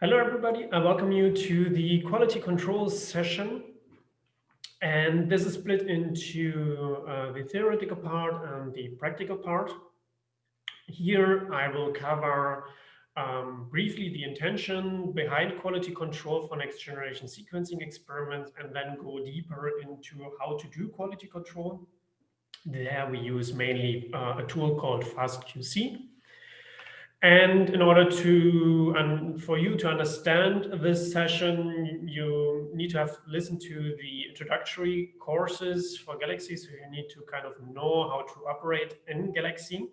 Hello, everybody. I welcome you to the quality control session. And this is split into uh, the theoretical part and the practical part. Here, I will cover um, briefly the intention behind quality control for next generation sequencing experiments and then go deeper into how to do quality control. There we use mainly uh, a tool called FastQC. And in order to, and for you to understand this session, you need to have listened to the introductory courses for Galaxy. So you need to kind of know how to operate in Galaxy.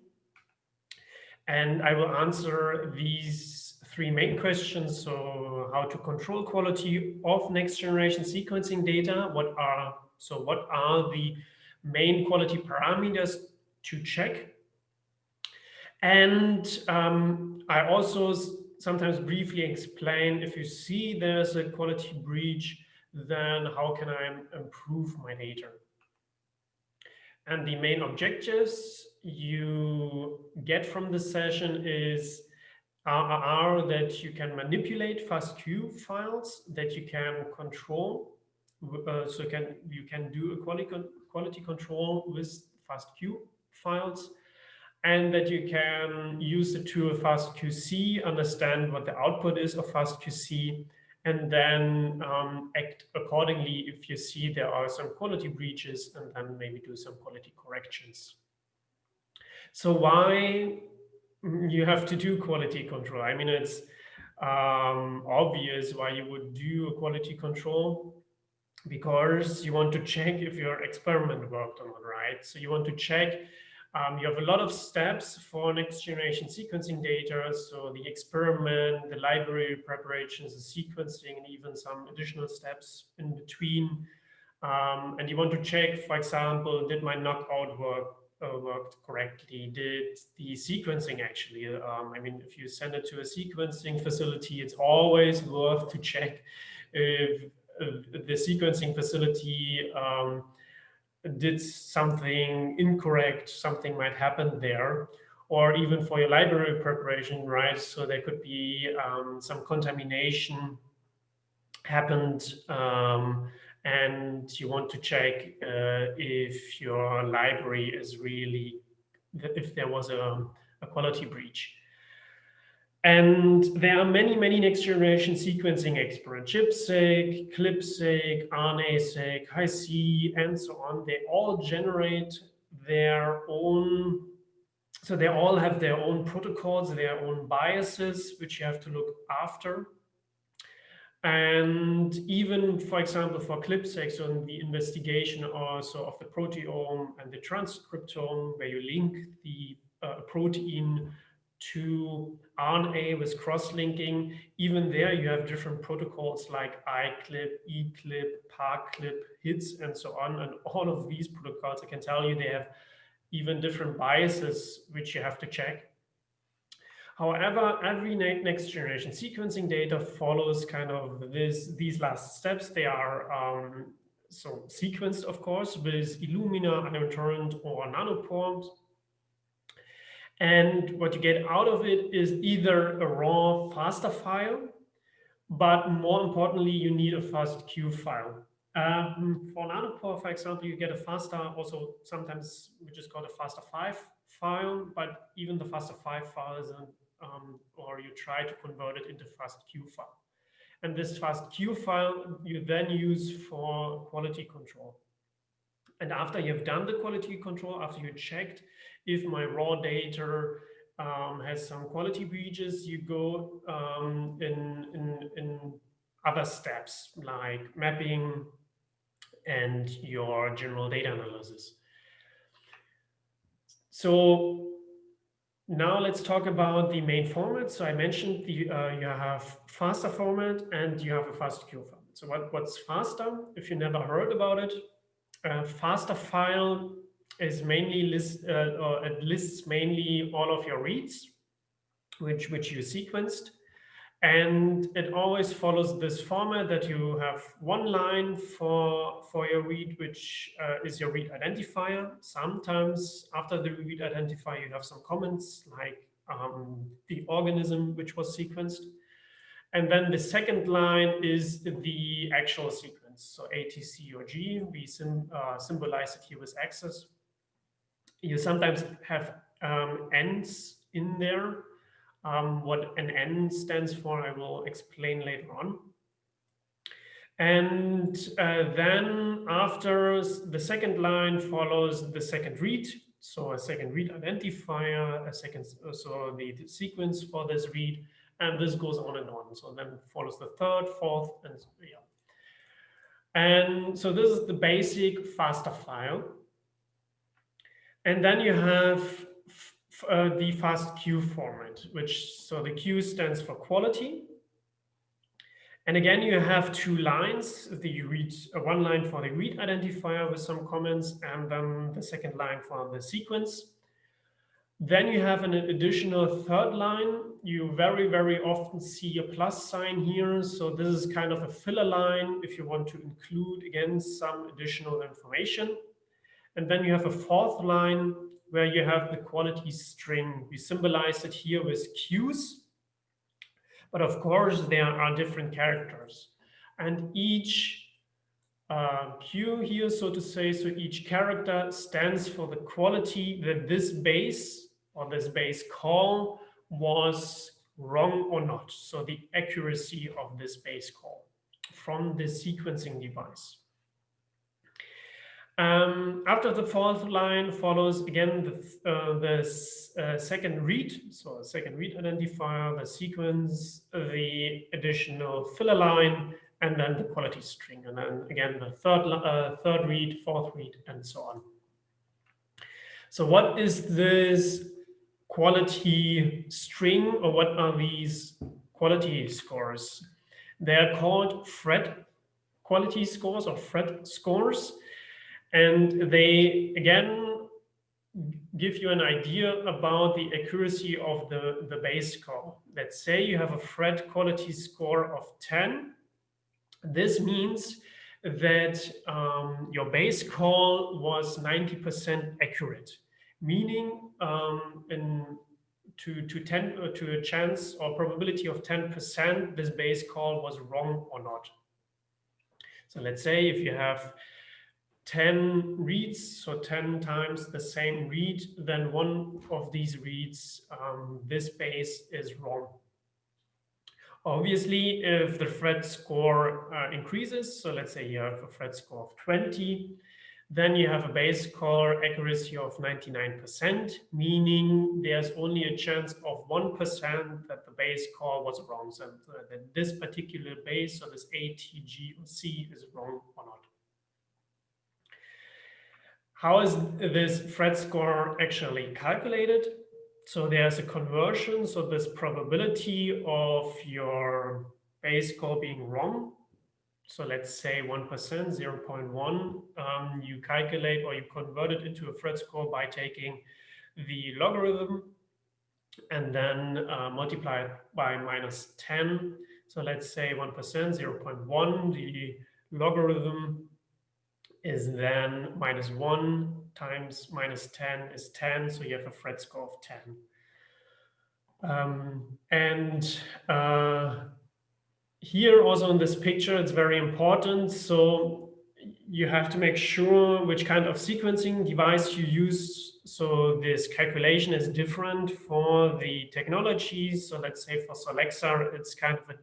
And I will answer these three main questions. So how to control quality of next generation sequencing data. What are, so what are the main quality parameters to check and um, I also sometimes briefly explain if you see there's a quality breach, then how can I improve my data? And the main objectives you get from this session is are, are that you can manipulate FASTQ files, that you can control, uh, so can you can do a quality quality control with FASTQ files, and that you can use the tool FastQC, understand what the output is of FastQC, and then um, act accordingly if you see there are some quality breaches and then maybe do some quality corrections. So why you have to do quality control? I mean, it's um, obvious why you would do a quality control because you want to check if your experiment worked or not, right? So you want to check um, you have a lot of steps for next generation sequencing data. So the experiment, the library preparations, the sequencing, and even some additional steps in between. Um, and you want to check, for example, did my knockout work uh, worked correctly? Did the sequencing actually? Um, I mean, if you send it to a sequencing facility, it's always worth to check if, if the sequencing facility um, did something incorrect, something might happen there, or even for your library preparation, right? So there could be um, some contamination happened um, and you want to check uh, if your library is really, if there was a, a quality breach. And there are many, many next generation sequencing experiments, ChIP-seq, CLIP-seq, RNA-seq, Hi-C, and so on. They all generate their own, so they all have their own protocols, their own biases, which you have to look after. And even, for example, for CLIP-seq, so in the investigation also of the proteome and the transcriptome, where you link the uh, protein to RNA with cross-linking. Even there, you have different protocols like iClip, eClip, ParClip, HITS, and so on. And all of these protocols, I can tell you, they have even different biases, which you have to check. However, every next generation sequencing data follows kind of this, these last steps. They are um, so sequenced, of course, with Illumina, Nanotorrent, or Nanopore and what you get out of it is either a raw FASTA file, but more importantly, you need a FASTQ file. Um, for Nanopore, for example, you get a FASTA, also sometimes which is called a FAST5 file, but even the FAST5 file isn't, um, or you try to convert it into FASTQ file. And this FASTQ file you then use for quality control. And after you've done the quality control, after you checked if my raw data um, has some quality breaches, you go um, in, in, in other steps like mapping and your general data analysis. So now let's talk about the main format. So I mentioned the, uh, you have FASTA format and you have a FASTQ format. So what, what's FASTA? If you never heard about it, a FASTA file is mainly list, uh, or it lists mainly all of your reads, which, which you sequenced. And it always follows this format that you have one line for, for your read, which uh, is your read identifier. Sometimes after the read identifier, you have some comments like um, the organism which was sequenced. And then the second line is the actual sequence. So ATC or G, we sim, uh, symbolize it here with X's. You sometimes have um, ends in there. Um, what an N stands for, I will explain later on. And uh, then after the second line follows the second read. So a second read identifier, a second, so the, sequence for this read, and this goes on and on. So then follows the third, fourth, and yeah. And so this is the basic FASTA file. And then you have uh, the FASTQ format, which so the Q stands for quality. And again, you have two lines, the read, uh, one line for the read identifier with some comments, and then the second line for the sequence. Then you have an additional third line. You very, very often see a plus sign here. So this is kind of a filler line if you want to include, again, some additional information. And then you have a fourth line where you have the quality string. We symbolize it here with Qs. But of course, there are different characters. And each uh, Q here, so to say, so each character stands for the quality that this base or this base call was wrong or not. So the accuracy of this base call from the sequencing device. Um, after the fourth line follows again the, uh, the uh, second read, so a second read identifier, the sequence, the additional filler line, and then the quality string, and then again the third uh, third read, fourth read, and so on. So what is this quality string or what are these quality scores? They're called Phred quality scores or Phred scores. And they, again, give you an idea about the accuracy of the, the base call. Let's say you have a Phred quality score of 10. This means that um, your base call was 90% accurate meaning um, in to to 10 uh, to a chance or probability of 10% this base call was wrong or not. So let's say if you have 10 reads, so 10 times the same read, then one of these reads, um, this base is wrong. Obviously, if the Phred score uh, increases, so let's say you have a Phred score of 20, then you have a base call accuracy of 99%, meaning there's only a chance of 1% that the base call was wrong. So that this particular base, or this A, T, G, or C is wrong or not. How is this Phred score actually calculated? So there's a conversion. So this probability of your base call being wrong so let's say 1%, 0.1, um, you calculate or you convert it into a Phred score by taking the logarithm and then uh, multiply it by minus 10. So let's say 1%, 0.1, the logarithm is then minus 1 times minus 10 is 10, so you have a Phred score of 10. Um, and uh, here also in this picture, it's very important. So you have to make sure which kind of sequencing device you use. So this calculation is different for the technologies. So let's say for Solexa, it's kind of a,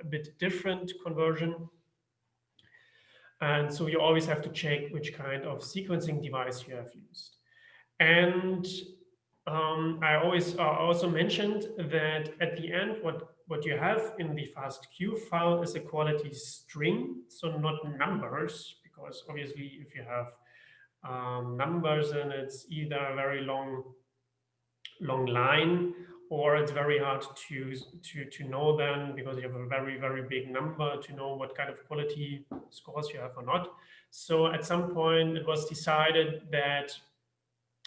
a bit different conversion. And so you always have to check which kind of sequencing device you have used. And um, I always uh, also mentioned that at the end, what what you have in the FASTQ file is a quality string, so not numbers, because obviously if you have um, numbers and it's either a very long, long line or it's very hard to, to, to know then because you have a very, very big number to know what kind of quality scores you have or not. So at some point it was decided that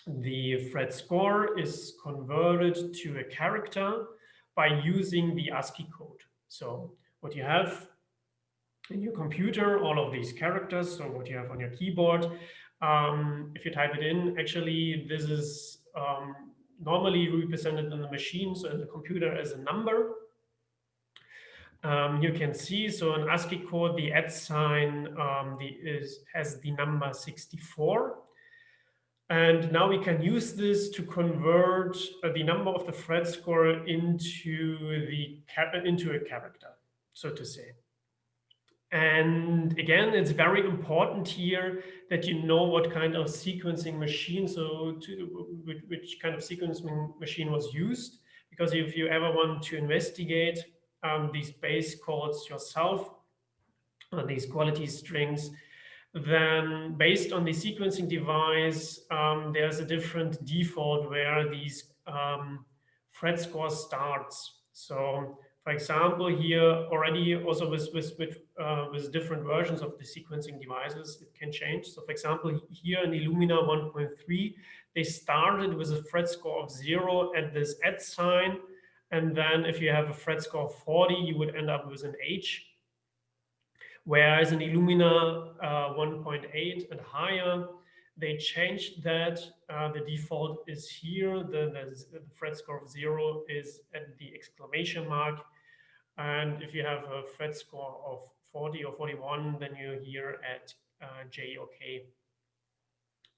the Phred score is converted to a character by using the ASCII code. So what you have in your computer, all of these characters, so what you have on your keyboard, um, if you type it in, actually this is um, normally represented in the machine, so in the computer as a number. um, you can see, so in ASCII code, the at sign um, the, is, has the number 64. And now we can use this to convert uh, the number of the phred score into the into a character, so to say. And again, it's very important here that you know what kind of sequencing machine, so to, which, which kind of sequencing machine was used, because if you ever want to investigate um, these base calls yourself, these quality strings, then based on the sequencing device, um, there's a different default where these um, phred score starts. So for example, here already also with, with, with, uh, with different versions of the sequencing devices, it can change. So for example, here in Illumina 1.3, they started with a Phred score of zero at this at sign. And then if you have a Phred score of 40, you would end up with an H. Whereas in Illumina uh, 1.8 and higher, they changed that. Uh, the default is here. The, the, the phred score of zero is at the exclamation mark. And if you have a phred score of 40 or 41, then you're here at uh, J or K.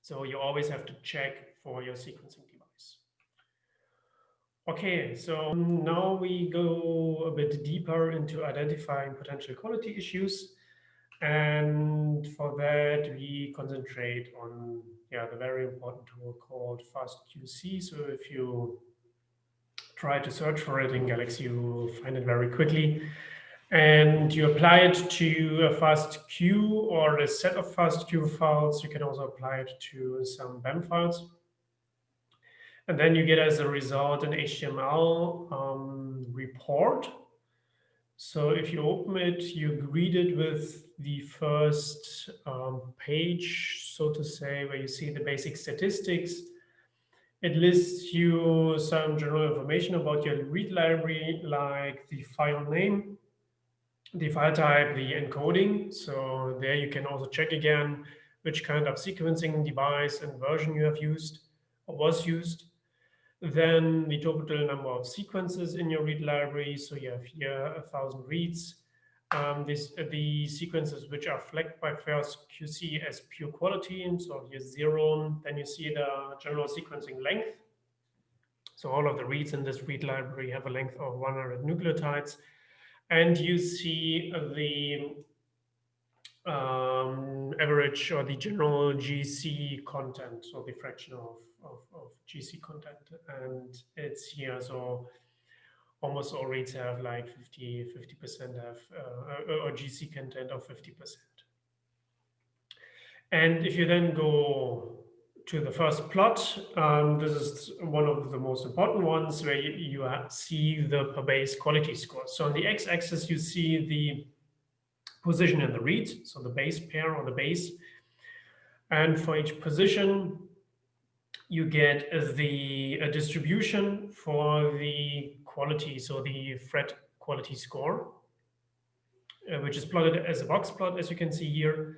So you always have to check for your sequencing device. Okay, so now we go a bit deeper into identifying potential quality issues. And for that, we concentrate on yeah, the very important tool called FastQC. So if you try to search for it in Galaxy, you will find it very quickly. And you apply it to a FastQ or a set of FastQ files. You can also apply it to some BAM files. And then you get as a result an HTML um, report. So if you open it, you greet it with the first um, page, so to say, where you see the basic statistics. It lists you some general information about your read library, like the file name, the file type, the encoding. So there you can also check again which kind of sequencing device and version you have used or was used. Then the total number of sequences in your read library. So you have here a thousand reads um, this, uh, the sequences which are flagged by FastQC as pure quality. So here's zero, then you see the general sequencing length. So all of the reads in this read library have a length of 100 nucleotides. And you see the um, average or the general GC content, so the fraction of, of, of GC content. And it's here, so almost all reads have like 50, 50% have uh, or GC content of 50%. And if you then go to the first plot, um, this is one of the most important ones where you, you see the per base quality score. So on the x-axis, you see the position in the read, so the base pair or the base. And for each position, you get the distribution for the quality, so the phred quality score, uh, which is plotted as a box plot, as you can see here.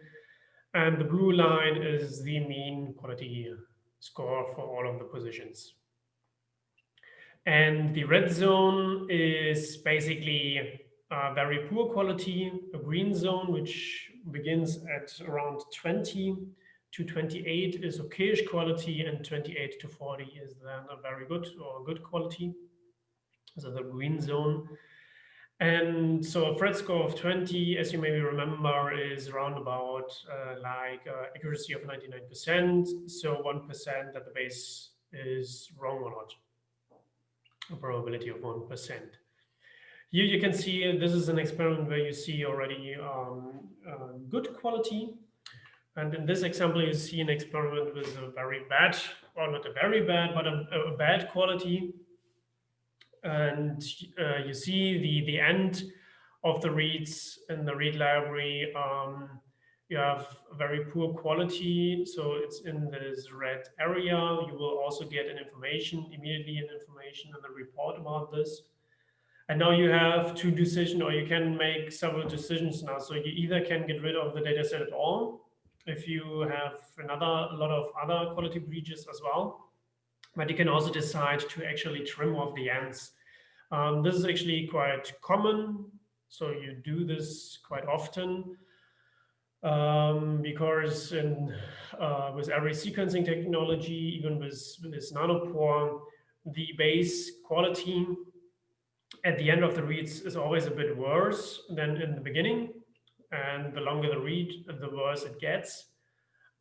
And the blue line is the mean quality score for all of the positions. And the red zone is basically a very poor quality, a green zone, which begins at around 20 to 28 is okayish quality, and 28 to 40 is then a very good or good quality so the green zone. And so a phred score of 20, as you maybe remember, is around about uh, like uh, accuracy of 99%. So 1% that the base is wrong or not, a probability of 1%. Here you can see this is an experiment where you see already um, uh, good quality. And in this example, you see an experiment with a very bad, or not a very bad, but a, a bad quality and uh, you see the, the end of the reads in the read library. Um, you have very poor quality, so it's in this red area. You will also get an information, immediately an information in the report about this. And now you have two decisions, or you can make several decisions now. So you either can get rid of the data set at all, if you have another a lot of other quality breaches as well. But you can also decide to actually trim off the ends um, this is actually quite common. So you do this quite often um, because in, uh, with every sequencing technology, even with, with nanopore, the base quality at the end of the reads is always a bit worse than in the beginning. And the longer the read, the worse it gets.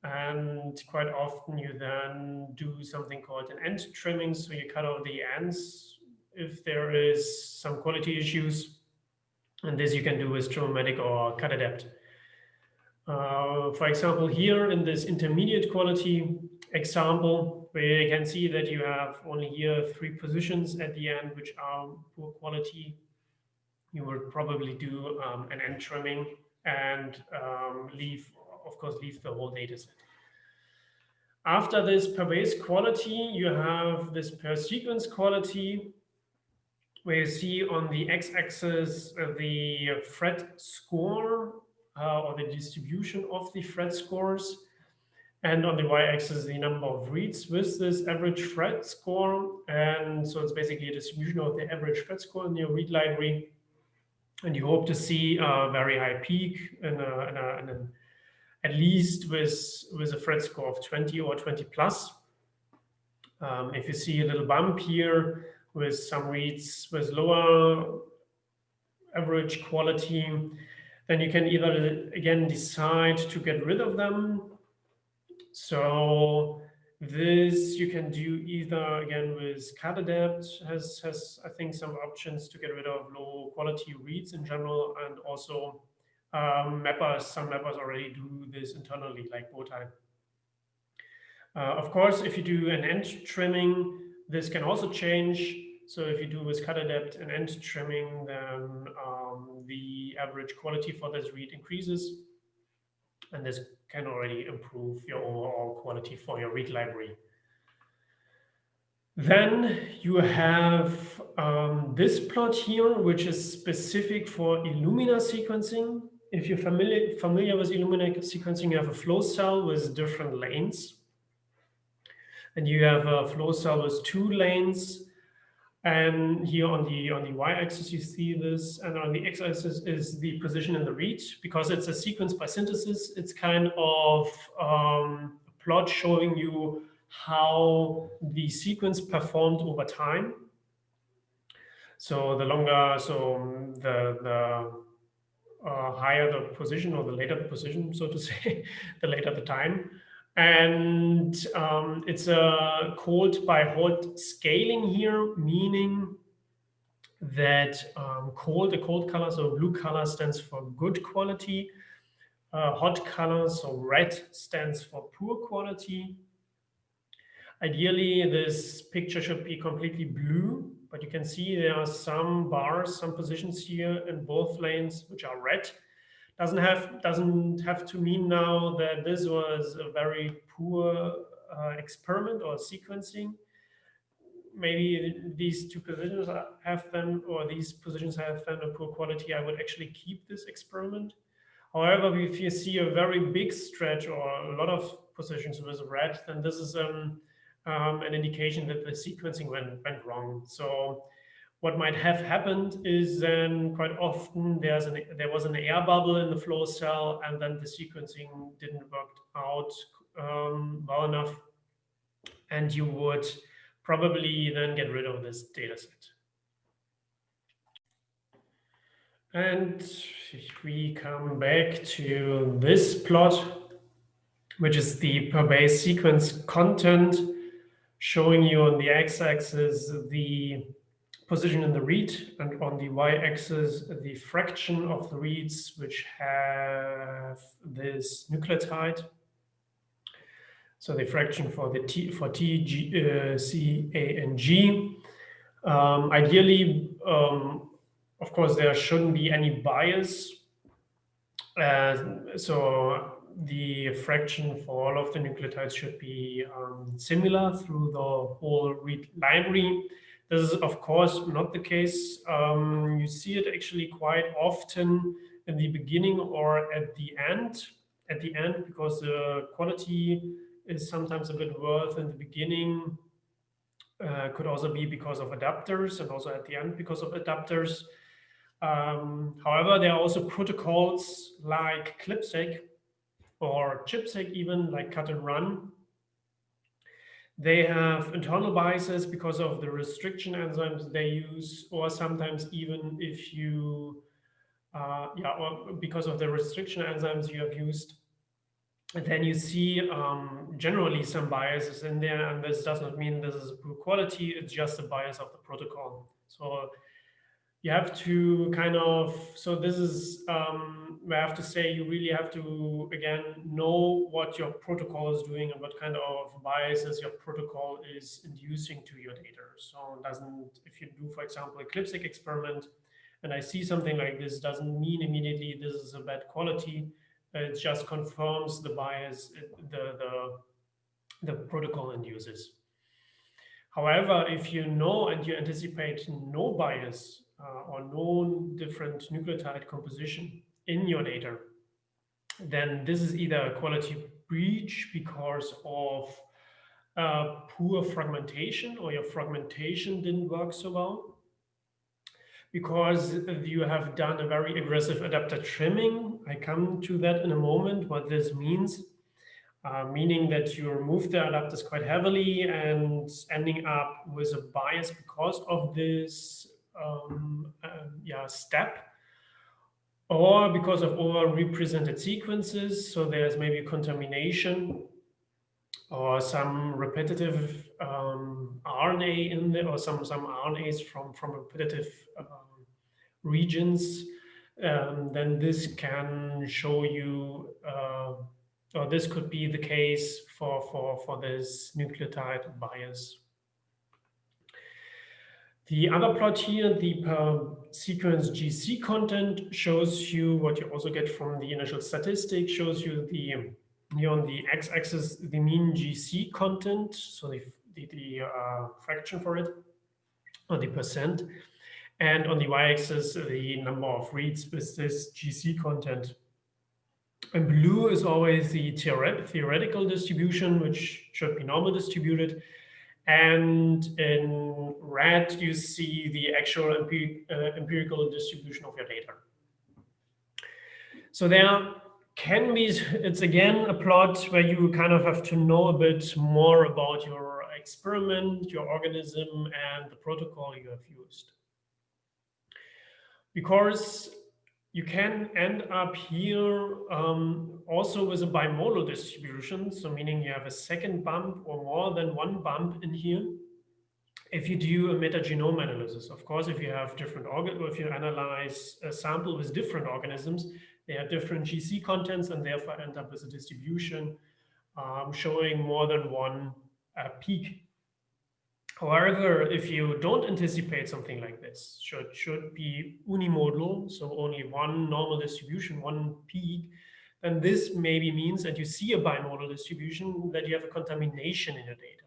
And quite often you then do something called an end trimming. So you cut off the ends if there is some quality issues. And this you can do with Trimmomatic or Cutadapt. Uh, for example, here in this intermediate quality example, where you can see that you have only here three positions at the end, which are poor quality, you would probably do um, an end trimming and um, leave, of course, leave the whole data set. After this per base quality, you have this per sequence quality, where you see on the x-axis uh, the phred score uh, or the distribution of the phred scores. And on the y-axis, the number of reads with this average phred score. And so it's basically a distribution of the average phred score in your read library. And you hope to see a very high peak in, a, in, a, in a, at least with, with a phred score of 20 or 20 plus. Um, if you see a little bump here with some reads with lower average quality, then you can either, again, decide to get rid of them. So this you can do either, again, with Cutadapt has, has, I think, some options to get rid of low quality reads in general, and also um, mappers, some mappers already do this internally, like Bowtie. Uh, of course, if you do an end trimming, this can also change. So if you do with Cutadapt and end trimming, then um, the average quality for this read increases. And this can already improve your overall quality for your read library. Then you have um, this plot here, which is specific for Illumina sequencing. If you're familiar, familiar with Illumina sequencing, you have a flow cell with different lanes. And you have a flow cell with two lanes and here on the on the y-axis, you see this, and on the x-axis is the position in the read. Because it's a sequence by synthesis, it's kind of um, a plot showing you how the sequence performed over time. So the longer, so the the uh, higher the position or the later the position, so to say, the later the time. And um, it's a cold by hot scaling here, meaning that um, cold, the cold color, so blue color stands for good quality. Uh, hot color, so red stands for poor quality. Ideally, this picture should be completely blue, but you can see there are some bars, some positions here in both lanes, which are red doesn't have doesn't have to mean now that this was a very poor uh, experiment or sequencing. Maybe these two positions have them, or these positions have them a poor quality. I would actually keep this experiment. However, if you see a very big stretch or a lot of positions with red, then this is um, um, an indication that the sequencing went, went wrong. So what might have happened is then quite often there's an, there was an air bubble in the flow cell and then the sequencing didn't work out um, well enough. And you would probably then get rid of this data set. And if we come back to this plot, which is the per base sequence content, showing you on the x-axis the position in the read, and on the y-axis, the fraction of the reads which have this nucleotide. So the fraction for the T for T, G, uh, C, A, and G. Um, ideally, um, of course, there shouldn't be any bias. Uh, so the fraction for all of the nucleotides should be um, similar through the whole read library. This is, of course, not the case. Um, you see it actually quite often in the beginning or at the end. At the end, because the quality is sometimes a bit worse in the beginning. Uh, could also be because of adapters and also at the end because of adapters. Um, however, there are also protocols like CLIP-seq or ChIP-seq even, like cut and run. They have internal biases because of the restriction enzymes they use, or sometimes even if you, uh, yeah, or because of the restriction enzymes you have used, then you see um, generally some biases in there, and this does not mean this is poor quality, it's just a bias of the protocol. So you have to kind of, so this is, um, I have to say you really have to, again, know what your protocol is doing and what kind of biases your protocol is inducing to your data. So doesn't, if you do, for example, a CLIP-seq experiment, and I see something like this, doesn't mean immediately this is a bad quality. It just confirms the bias the, the, the protocol induces. However, if you know and you anticipate no bias uh, or known different nucleotide composition in your data, then this is either a quality breach because of uh, poor fragmentation or your fragmentation didn't work so well because you have done a very aggressive adapter trimming. I come to that in a moment, what this means, uh, meaning that you remove the adapters quite heavily and ending up with a bias because of this um, uh, yeah, step or because of over-represented sequences. So there's maybe contamination or some repetitive um, RNA in there or some, some RNAs from, from repetitive um, regions. Um, then this can show you, uh, or this could be the case for, for, for this nucleotide bias. The other plot here, the per sequence GC content shows you what you also get from the initial statistic, shows you the on the x-axis, the mean GC content, so the, the, the uh, fraction for it, or the percent, and on the y-axis, the number of reads with this GC content. And blue is always the theoretical distribution, which should be normal distributed, and in red, you see the actual uh, empirical distribution of your data. So there can be, it's again a plot where you kind of have to know a bit more about your experiment, your organism, and the protocol you have used. Because you can end up here um, also with a bimodal distribution. So meaning you have a second bump or more than one bump in here. If you do a metagenome analysis, of course, if you have different organ, or if you analyze a sample with different organisms, they have different GC contents and therefore end up with a distribution um, showing more than one uh, peak However, if you don't anticipate something like this, should should be unimodal, so only one normal distribution, one peak, then this maybe means that you see a bimodal distribution, that you have a contamination in your data.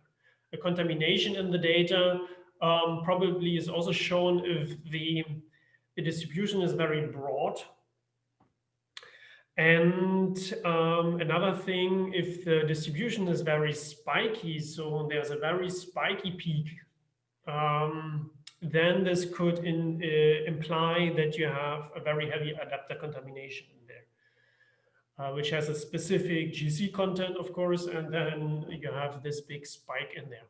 A contamination in the data um, probably is also shown if the, the distribution is very broad, and um, another thing, if the distribution is very spiky, so there's a very spiky peak, um, then this could in, uh, imply that you have a very heavy adapter contamination in there, uh, which has a specific GC content, of course, and then you have this big spike in there.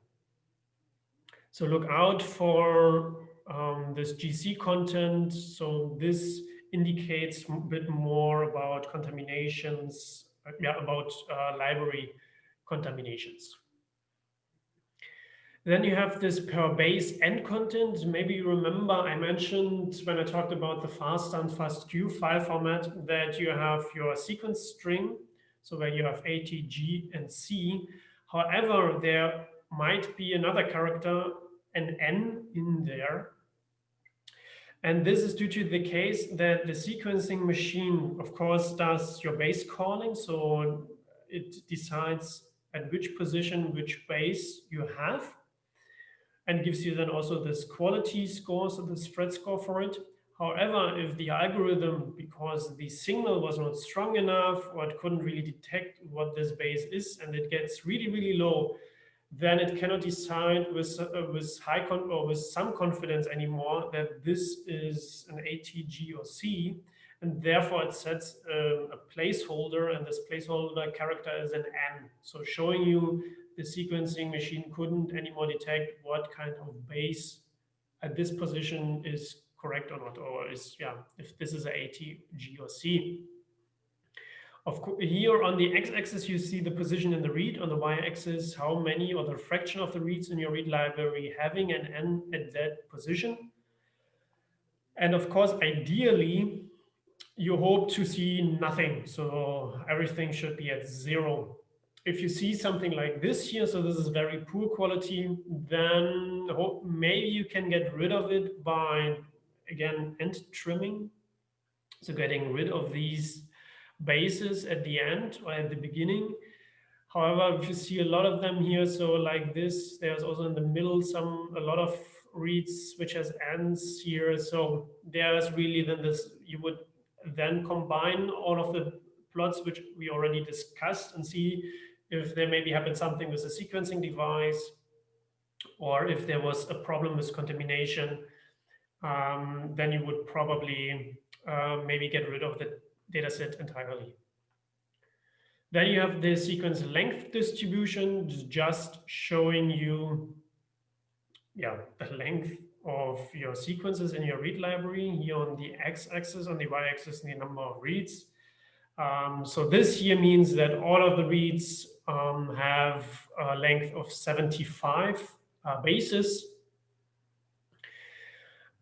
So look out for um, this GC content. So this indicates a bit more about contaminations, uh, yeah, about uh, library contaminations. Then you have this per base N content. Maybe you remember I mentioned when I talked about the FASTA and FASTQ file format that you have your sequence string, so where you have A, T, G, and C. However, there might be another character, an N in there, and this is due to the case that the sequencing machine, of course, does your base calling. So it decides at which position, which base you have and gives you then also this quality score, so this Phred score for it. However, if the algorithm, because the signal was not strong enough or it couldn't really detect what this base is and it gets really, really low, then it cannot decide with, uh, with high con or with some confidence anymore that this is an A, T, G, or C, and therefore it sets a, a placeholder, and this placeholder character is an N. So showing you the sequencing machine couldn't anymore detect what kind of base at this position is correct or not, or is, yeah, if this is a A, T, G, or C. Of here on the x-axis, you see the position in the read. On the y-axis, how many or the fraction of the reads in your read library having an n at that position. And of course, ideally, you hope to see nothing. So everything should be at zero. If you see something like this here, so this is very poor quality, then maybe you can get rid of it by, again, end trimming. So getting rid of these bases at the end or at the beginning. However, if you see a lot of them here, so like this, there's also in the middle some a lot of reads which has ends here. So there's really then this, you would then combine all of the plots which we already discussed and see if there maybe happened something with the sequencing device or if there was a problem with contamination, um, then you would probably uh, maybe get rid of the dataset entirely. Then you have the sequence length distribution, just showing you yeah, the length of your sequences in your read library here on the x-axis, on the y-axis, the number of reads. Um, so this here means that all of the reads um, have a length of 75 uh, bases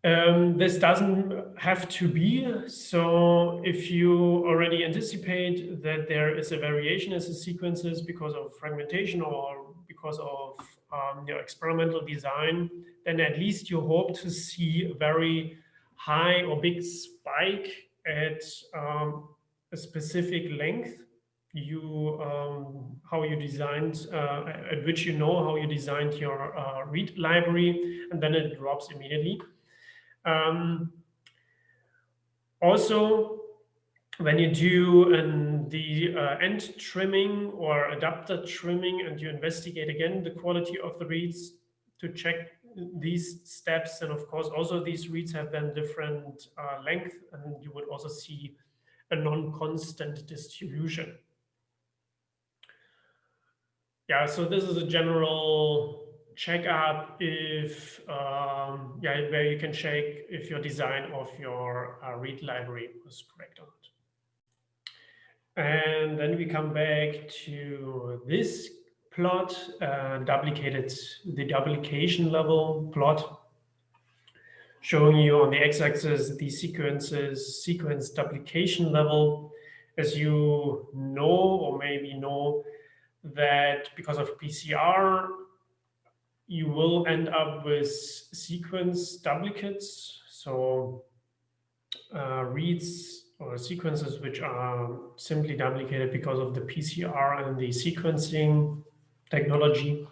um, this doesn't have to be. So if you already anticipate that there is a variation in the sequences because of fragmentation or because of um, your experimental design, then at least you hope to see a very high or big spike at um, a specific length you um, how you designed uh, at which you know how you designed your uh, read library and then it drops immediately um, also, when you do an, the uh, end trimming or adapter trimming and you investigate again the quality of the reads to check these steps and of course also these reads have then different uh, length and you would also see a non-constant distribution. Yeah, so this is a general check up if, um, yeah, where you can check if your design of your uh, read library was correct or not. And then we come back to this plot, uh, duplicated, the duplication level plot, showing you on the x-axis the sequences, sequence duplication level. As you know, or maybe know, that because of PCR, you will end up with sequence duplicates. So uh, reads or sequences which are simply duplicated because of the PCR and the sequencing technology.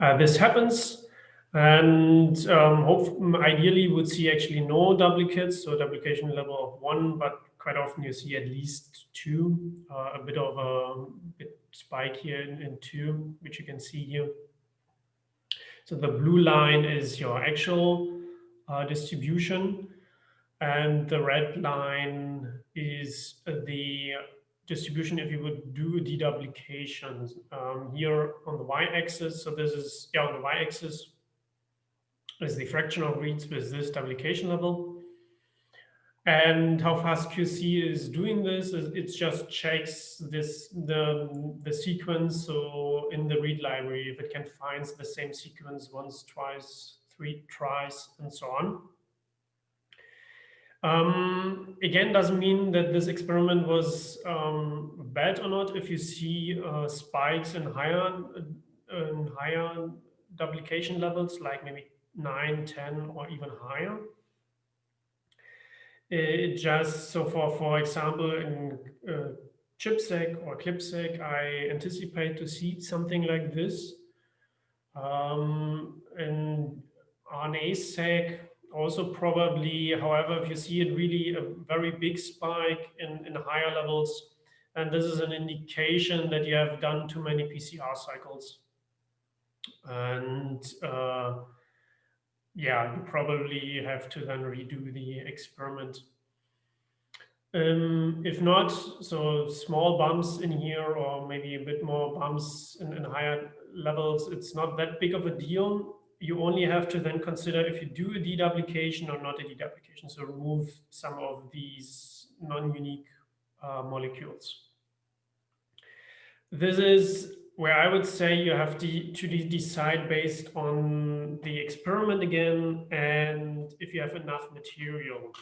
Uh, this happens and um, hope, ideally would see actually no duplicates, so duplication level of one, but quite often you see at least two, uh, a bit of a bit spike here in, in two, which you can see here. So the blue line is your actual uh, distribution, and the red line is the distribution if you would do deduplications um, here on the y-axis. So this is, yeah, on the y-axis is the fraction of reads with this duplication level. And how FastQC is doing this is it just checks this the the sequence. So in the read library, if it can find the same sequence once, twice, three tries, and so on. Um, again, doesn't mean that this experiment was um, bad or not. If you see uh, spikes in higher in higher duplication levels, like maybe 9, 10, or even higher, it just so for for example in uh, ChIP-seq or CLIP-seq, I anticipate to see something like this. Um, in RNA-seq, also probably, however, if you see it really a very big spike in, in higher levels, and this is an indication that you have done too many PCR cycles. And uh, yeah, you probably have to then redo the experiment. Um, if not, so small bumps in here or maybe a bit more bumps in, in higher levels, it's not that big of a deal. You only have to then consider if you do a deduplication or not a deduplication. So remove some of these non-unique uh, molecules. This is where I would say you have to, to decide based on the experiment again and if you have enough material.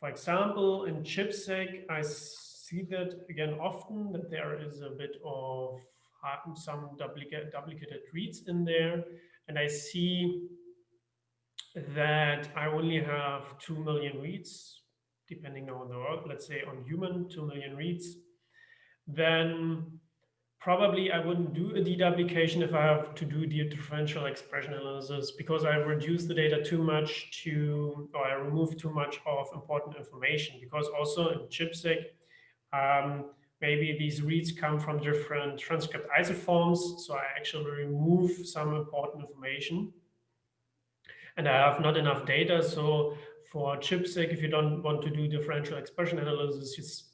For example, in ChIP-seq, I see that again often that there is a bit of um, some duplicate, duplicated reads in there. And I see that I only have 2 million reads, depending on the world, let's say on human, 2 million reads. Then probably I wouldn't do a deduplication if I have to do the differential expression analysis because I reduce the data too much to, or I remove too much of important information because also in ChIP-seq, um, maybe these reads come from different transcript isoforms. So I actually remove some important information and I have not enough data. So for ChIP-seq, if you don't want to do differential expression analysis,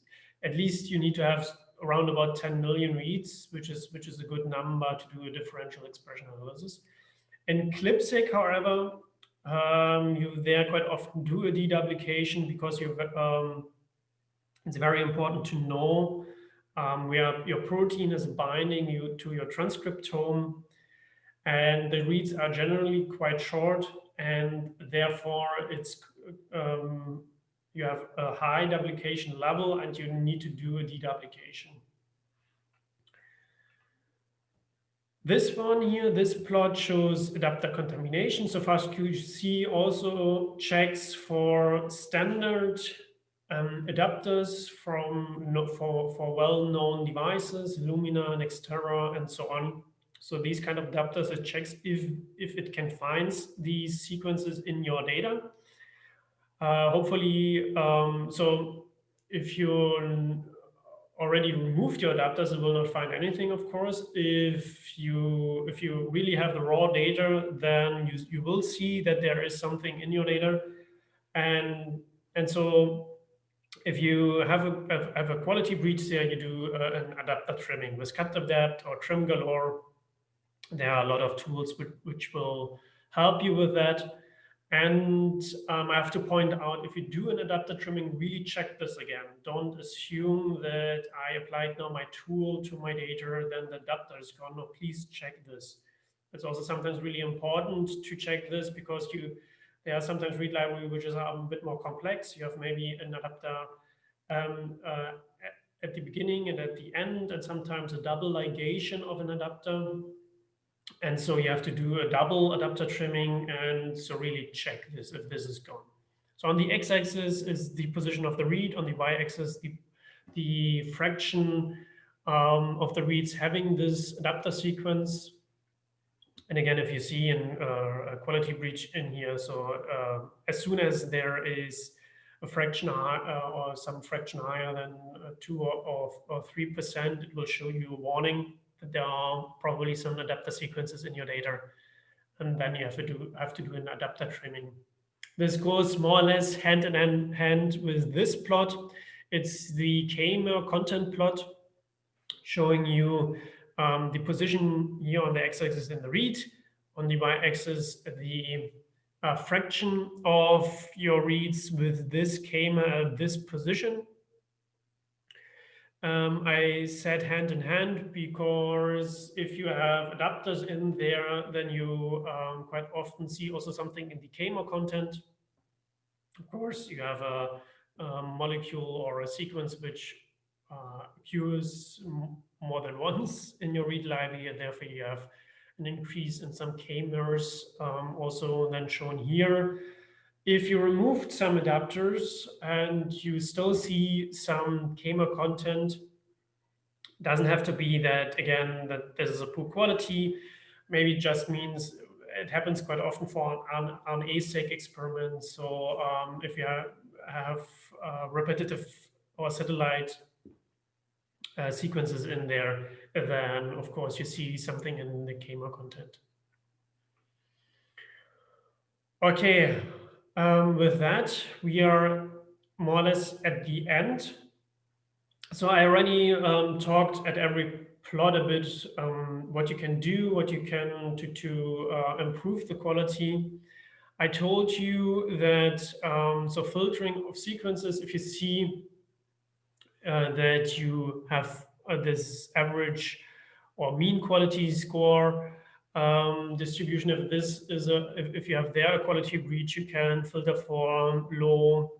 at least you need to have around about 10 million reads, which is which is a good number to do a differential expression analysis. In CLIP-seq, however, um, you there quite often do a deduplication because you um, it's very important to know um, where your protein is binding you to your transcriptome, and the reads are generally quite short, and therefore it's um, you have a high duplication level and you need to do a deduplication. This one here, this plot shows adapter contamination. So FastQC also checks for standard um, adapters from for, for well-known devices, Illumina, Nextera, and so on. So these kind of adapters, it checks if, if it can find these sequences in your data. Uh, hopefully, um, so if you already removed your adapters, it will not find anything, of course. If you if you really have the raw data, then you, you will see that there is something in your data. And, and so if you have a, have a quality breach there, you do uh, an adapter trimming with cutadapt or Trim Galore. There are a lot of tools which, which will help you with that. And um, I have to point out, if you do an adapter trimming, really check this again. Don't assume that I applied now my tool to my data, then the adapter is gone. No, please check this. It's also sometimes really important to check this because you there are sometimes read library which is a bit more complex. You have maybe an adapter um, uh, at the beginning and at the end, and sometimes a double ligation of an adapter. And so you have to do a double adapter trimming and so really check this if this is gone. So on the x-axis is the position of the read, on the y-axis the, the fraction um, of the reads having this adapter sequence. And again, if you see in, uh, a quality breach in here, so uh, as soon as there is a fraction high, uh, or some fraction higher than uh, 2 or 3%, it will show you a warning there are probably some adapter sequences in your data, and then you have to do have to do an adapter trimming. This goes more or less hand in hand with this plot. It's the k-mer content plot showing you um, the position here on the x-axis in the read, on the y-axis the uh, fraction of your reads with this k-mer at this position um, I said hand in hand because if you have adapters in there, then you um, quite often see also something in the k-mer content. Of course, you have a, a molecule or a sequence which uh, occurs more than once in your read library, and therefore you have an increase in some k-mers um, also then shown here. If you removed some adapters and you still see some k-mer content, doesn't have to be that, again, that this is a poor quality. Maybe just means it happens quite often for an, an ASEC experiment. So um, if you have, have uh, repetitive or satellite uh, sequences in there, then of course you see something in the k-mer content. Okay, um, with that, we are more or less at the end. So I already um, talked at every plot a bit um, what you can do, what you can to, to uh, improve the quality. I told you that, um, so filtering of sequences, if you see uh, that you have uh, this average or mean quality score um, distribution, if this is a, if, if you have there a quality breach, you can filter for low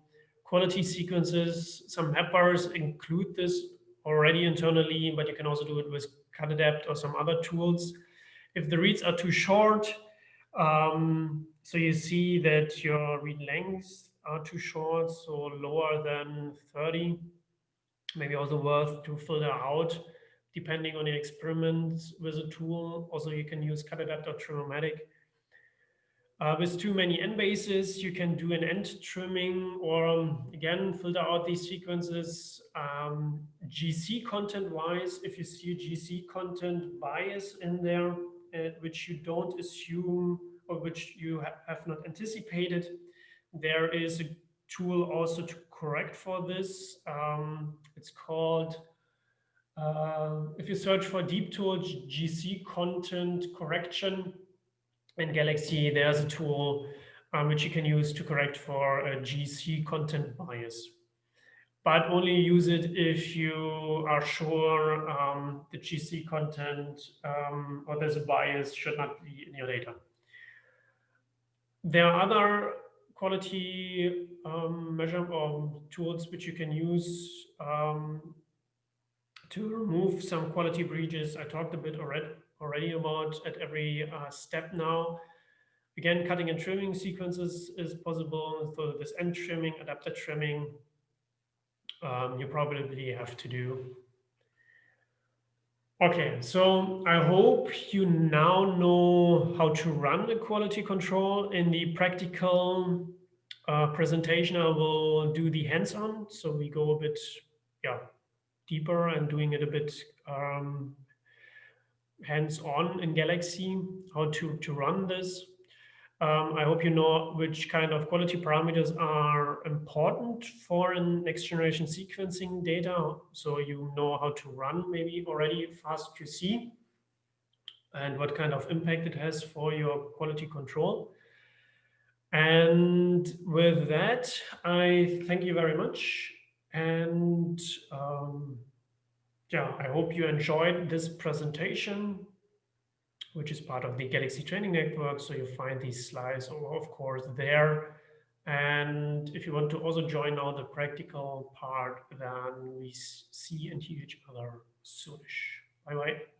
quality sequences. Some mappers include this already internally, but you can also do it with Cutadapt or some other tools. If the reads are too short, um, so you see that your read lengths are too short, so lower than 30, maybe also worth to filter out depending on your experiments with a tool. Also, you can use Cutadapt or Trimmomatic. Uh, with too many N bases, you can do an N trimming or um, again, filter out these sequences. Um, GC content wise, if you see GC content bias in there, uh, which you don't assume or which you ha have not anticipated, there is a tool also to correct for this. Um, it's called, uh, if you search for DeepTools GC content correction, in Galaxy, there's a tool um, which you can use to correct for a GC content bias. But only use it if you are sure um, the GC content um, or there's a bias should not be in your data. There are other quality um, measure or tools which you can use um, to remove some quality breaches. I talked a bit already already about at every uh, step now. Again, cutting and trimming sequences is possible. So this N trimming, adapter trimming, um, you probably have to do. Okay, so I hope you now know how to run the quality control. In the practical uh, presentation, I will do the hands-on. So we go a bit yeah, deeper and doing it a bit um, hands-on in Galaxy, how to, to run this. Um, I hope you know which kind of quality parameters are important for next generation sequencing data. So you know how to run maybe already FastQC and what kind of impact it has for your quality control. And with that, I thank you very much. And um, yeah, I hope you enjoyed this presentation, which is part of the Galaxy Training Network. So you find these slides, of course, there. And if you want to also join now the practical part, then we see and hear each other soonish. Bye-bye.